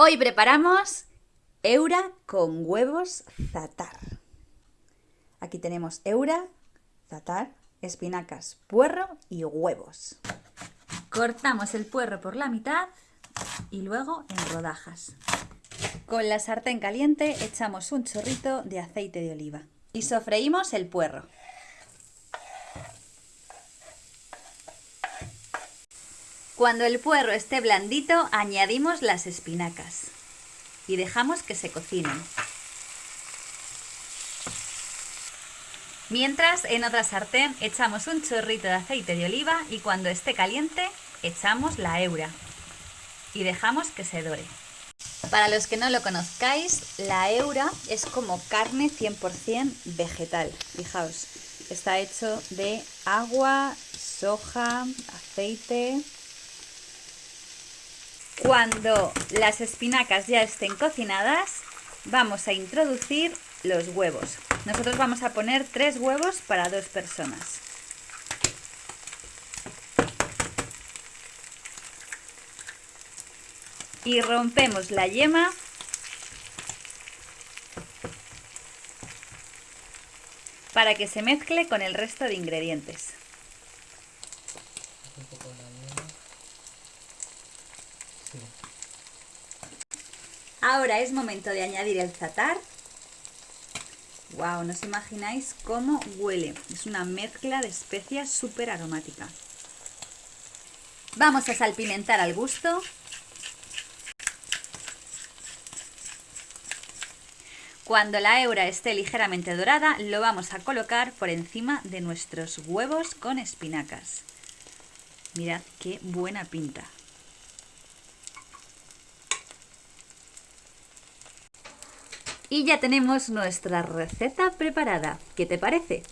Hoy preparamos eura con huevos zatar. Aquí tenemos eura, zatar, espinacas, puerro y huevos. Cortamos el puerro por la mitad y luego en rodajas. Con la sartén caliente echamos un chorrito de aceite de oliva y sofreímos el puerro. Cuando el puerro esté blandito, añadimos las espinacas y dejamos que se cocinen. Mientras, en otra sartén echamos un chorrito de aceite de oliva y cuando esté caliente, echamos la eura y dejamos que se dore. Para los que no lo conozcáis, la eura es como carne 100% vegetal. Fijaos, está hecho de agua, soja, aceite, cuando las espinacas ya estén cocinadas, vamos a introducir los huevos. Nosotros vamos a poner tres huevos para dos personas. Y rompemos la yema para que se mezcle con el resto de ingredientes. Ahora es momento de añadir el zatar. Wow, no os imagináis cómo huele. Es una mezcla de especias súper aromática. Vamos a salpimentar al gusto. Cuando la eura esté ligeramente dorada, lo vamos a colocar por encima de nuestros huevos con espinacas. Mirad qué buena pinta. Y ya tenemos nuestra receta preparada. ¿Qué te parece?